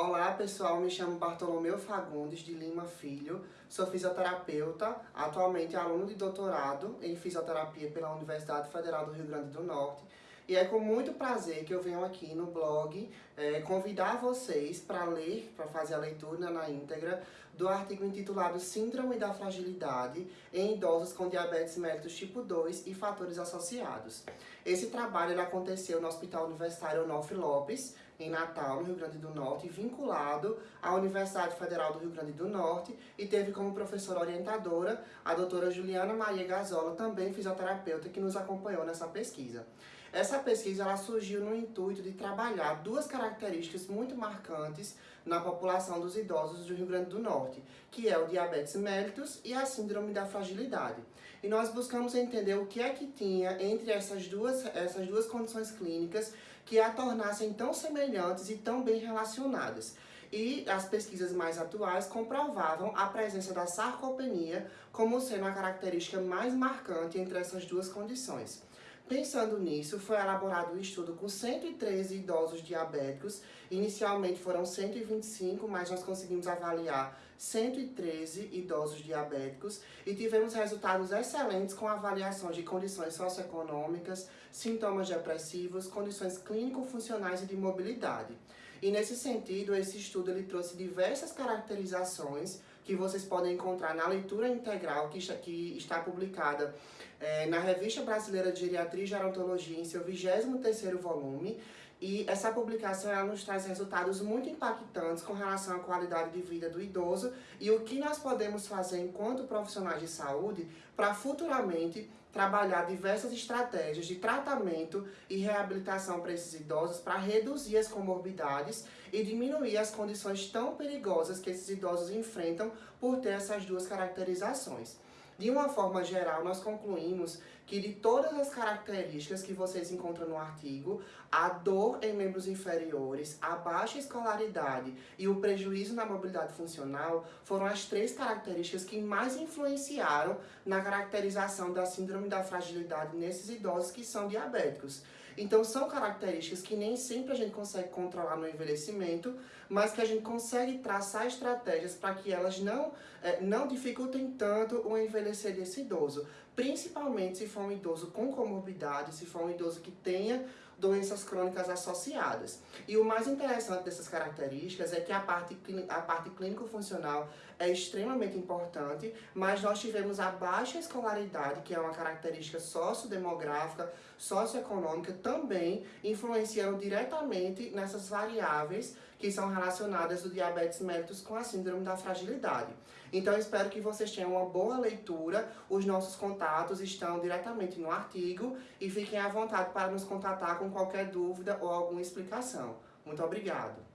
Olá pessoal, me chamo Bartolomeu Fagundes de Lima Filho, sou fisioterapeuta, atualmente aluno de doutorado em fisioterapia pela Universidade Federal do Rio Grande do Norte. E é com muito prazer que eu venho aqui no blog é, convidar vocês para ler, para fazer a leitura na íntegra do artigo intitulado Síndrome da Fragilidade em idosos com diabetes mellitus tipo 2 e fatores associados. Esse trabalho aconteceu no Hospital Universitário Onofre Lopes, em Natal, no Rio Grande do Norte, vinculado à Universidade Federal do Rio Grande do Norte e teve como professora orientadora a doutora Juliana Maria Gazola, também fisioterapeuta, que nos acompanhou nessa pesquisa. Essa pesquisa ela surgiu no intuito de trabalhar duas características muito marcantes na população dos idosos do Rio Grande do Norte, que é o diabetes mellitus e a síndrome da fragilidade. E nós buscamos entender o que é que tinha entre essas duas, essas duas condições clínicas que a tornassem tão semelhantes e tão bem relacionadas. E as pesquisas mais atuais comprovavam a presença da sarcopenia como sendo a característica mais marcante entre essas duas condições. Pensando nisso, foi elaborado um estudo com 113 idosos diabéticos. Inicialmente foram 125, mas nós conseguimos avaliar 113 idosos diabéticos e tivemos resultados excelentes com avaliações de condições socioeconômicas, sintomas depressivos, condições clínico-funcionais e de mobilidade. E nesse sentido, esse estudo ele trouxe diversas caracterizações que vocês podem encontrar na leitura integral que está, que está publicada é, na Revista Brasileira de Geriatria e Gerontologia em seu 23º volume, e essa publicação ela nos traz resultados muito impactantes com relação à qualidade de vida do idoso e o que nós podemos fazer enquanto profissionais de saúde para futuramente trabalhar diversas estratégias de tratamento e reabilitação para esses idosos para reduzir as comorbidades e diminuir as condições tão perigosas que esses idosos enfrentam por ter essas duas caracterizações. De uma forma geral, nós concluímos que de todas as características que vocês encontram no artigo, a dor em membros inferiores, a baixa escolaridade e o prejuízo na mobilidade funcional foram as três características que mais influenciaram na caracterização da síndrome da fragilidade nesses idosos que são diabéticos. Então são características que nem sempre a gente consegue controlar no envelhecimento, mas que a gente consegue traçar estratégias para que elas não, é, não dificultem tanto o envelhecer desse idoso. Principalmente se for um idoso com comorbidade, se for um idoso que tenha doenças crônicas associadas. E o mais interessante dessas características é que a parte, a parte clínico-funcional é extremamente importante, mas nós tivemos a baixa escolaridade, que é uma característica sociodemográfica, socioeconômica, também influenciando diretamente nessas variáveis que são relacionadas do diabetes mellitus com a síndrome da fragilidade. Então, espero que vocês tenham uma boa leitura, os nossos contatos estão diretamente no artigo e fiquem à vontade para nos contatar com qualquer dúvida ou alguma explicação. Muito obrigado!